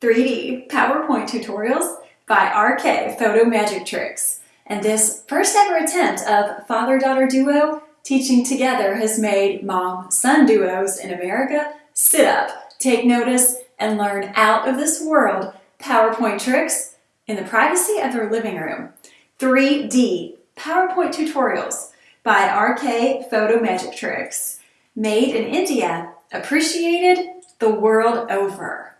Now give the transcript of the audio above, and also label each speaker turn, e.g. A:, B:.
A: 3D PowerPoint tutorials by RK Photo Magic Tricks. And this first ever attempt of father-daughter duo teaching together has made mom-son duos in America sit up, take notice, and learn out of this world PowerPoint tricks in the privacy of their living room. 3D PowerPoint tutorials by RK Photo Magic Tricks. Made in India, appreciated the world over.